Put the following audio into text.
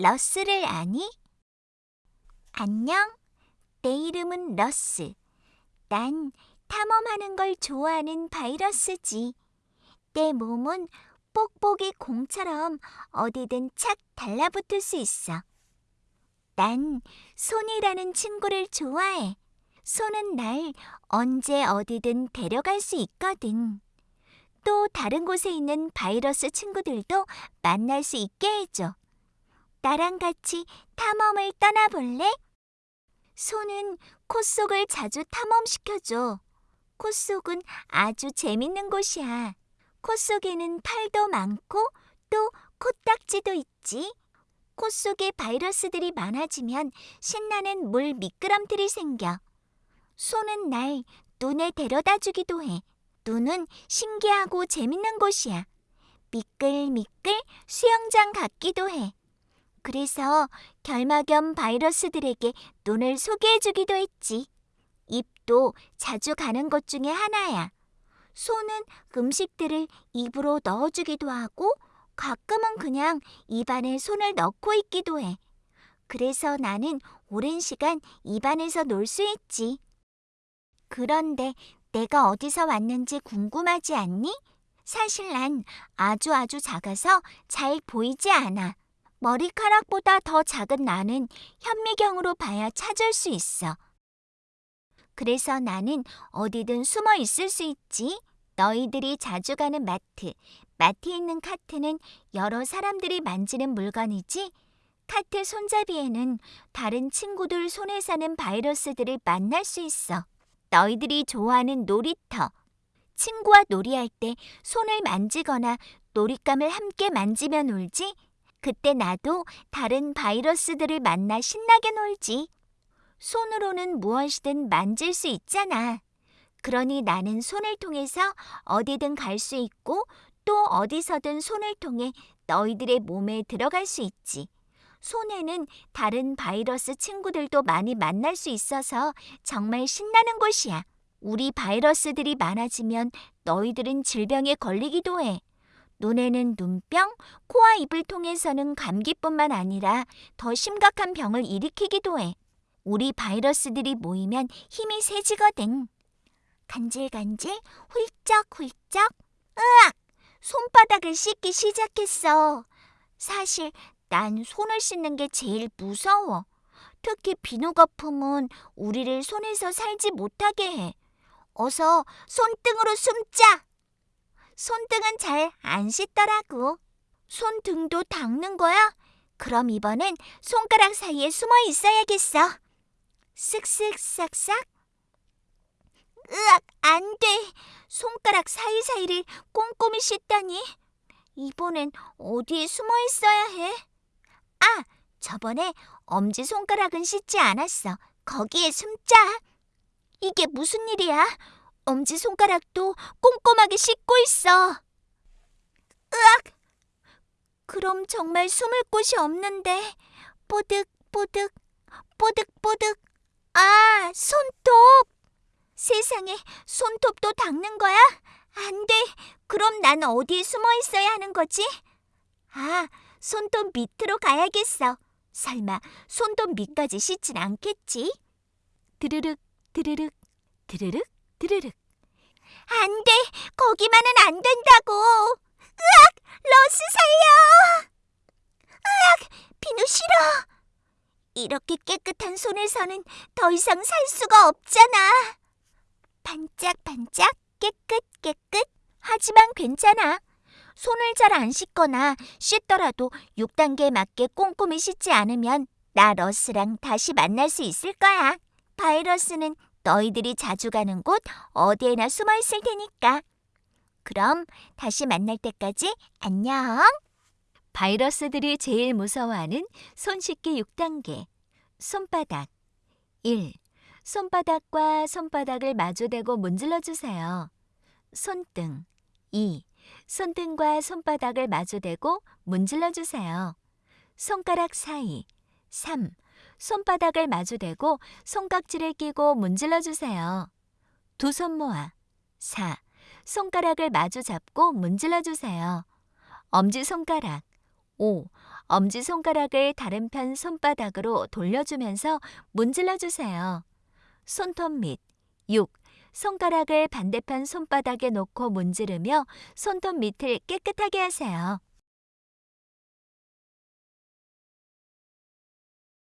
러스를 아니? 안녕. 내 이름은 러스. 난 탐험하는 걸 좋아하는 바이러스지. 내 몸은 뽁뽁이 공처럼 어디든 착 달라붙을 수 있어. 난 손이라는 친구를 좋아해. 손은 날 언제 어디든 데려갈 수 있거든. 또 다른 곳에 있는 바이러스 친구들도 만날 수 있게 해줘. 나랑 같이 탐험을 떠나볼래? 손은 코 속을 자주 탐험시켜줘. 코 속은 아주 재밌는 곳이야. 코 속에는 팔도 많고 또 코딱지도 있지. 코 속에 바이러스들이 많아지면 신나는 물 미끄럼틀이 생겨. 손은 날 눈에 데려다 주기도 해. 눈은 신기하고 재밌는 곳이야. 미끌미끌 수영장 같기도 해. 그래서 결막염 바이러스들에게 눈을 소개해 주기도 했지. 입도 자주 가는 것 중에 하나야. 손은 음식들을 입으로 넣어주기도 하고 가끔은 그냥 입안에 손을 넣고 있기도 해. 그래서 나는 오랜 시간 입안에서 놀 수 있지. 그런데 내가 어디서 왔는지 궁금하지 않니? 사실 난 아주 아주 작아서 잘 보이지 않아. 머리카락보다 더 작은 나는 현미경으로 봐야 찾을 수 있어. 그래서 나는 어디든 숨어 있을 수 있지. 너희들이 자주 가는 마트. 마트에 있는 카트는 여러 사람들이 만지는 물건이지. 카트 손잡이에는 다른 친구들 손에 사는 바이러스들을 만날 수 있어. 너희들이 좋아하는 놀이터. 친구와 놀이할 때 손을 만지거나 놀잇감을 함께 만지며 놀지. 그때 나도 다른 바이러스들을 만나 신나게 놀지. 손으로는 무엇이든 만질 수 있잖아. 그러니 나는 손을 통해서 어디든 갈 수 있고 또 어디서든 손을 통해 너희들의 몸에 들어갈 수 있지. 손에는 다른 바이러스 친구들도 많이 만날 수 있어서 정말 신나는 곳이야. 우리 바이러스들이 많아지면 너희들은 질병에 걸리기도 해. 눈에는 눈병, 코와 입을 통해서는 감기뿐만 아니라 더 심각한 병을 일으키기도 해. 우리 바이러스들이 모이면 힘이 세지거든. 간질간질, 훌쩍훌쩍, 으악! 손바닥을 씻기 시작했어. 사실 난 손을 씻는 게 제일 무서워. 특히 비누 거품은 우리를 손에서 살지 못하게 해. 어서 손등으로 숨자. 손등은 잘 안 씻더라고. 손등도 닦는 거야? 그럼 이번엔 손가락 사이에 숨어 있어야겠어. 쓱쓱 싹싹. 으악, 안 돼. 손가락 사이사이를 꼼꼼히 씻다니. 이번엔 어디에 숨어 있어야 해? 아, 저번에 엄지 손가락은 씻지 않았어. 거기에 숨자. 이게 무슨 일이야? 엄지손가락도 꼼꼼하게 씻고 있어. 으악! 그럼 정말 숨을 곳이 없는데. 뽀득 뽀득, 뽀득 뽀득. 아, 손톱! 세상에, 손톱도 닦는 거야? 안 돼. 그럼 난 어디에 숨어 있어야 하는 거지? 아, 손톱 밑으로 가야겠어. 설마 손톱 밑까지 씻진 않겠지? 드르륵, 드르륵, 드르륵, 드르륵. 안 돼! 거기만은 안 된다고! 으악! 러스 살려! 으악! 비누 싫어! 이렇게 깨끗한 손에서는 더 이상 살 수가 없잖아. 반짝반짝 깨끗 깨끗. 하지만 괜찮아. 손을 잘 안 씻거나 씻더라도 6단계에 맞게 꼼꼼히 씻지 않으면 나 러스랑 다시 만날 수 있을 거야. 바이러스는 너희들이 자주 가는 곳 어디에나 숨어 있을 테니까. 그럼 다시 만날 때까지 안녕. 바이러스들이 제일 무서워하는 손 씻기 6단계. 손바닥. 1. 손바닥과 손바닥을 마주대고 문질러 주세요. 손등. 2. 손등과 손바닥을 마주대고 문질러 주세요. 손가락 사이. 3. 손바닥을 마주대고 손깍지를 끼고 문질러 주세요. 두 손 모아. 4. 손가락을 마주 잡고 문질러 주세요. 엄지손가락. 5. 엄지손가락을 다른 편 손바닥으로 돌려주면서 문질러 주세요. 손톱 밑 6. 손가락을 반대편 손바닥에 놓고 문지르며 손톱 밑을 깨끗하게 하세요.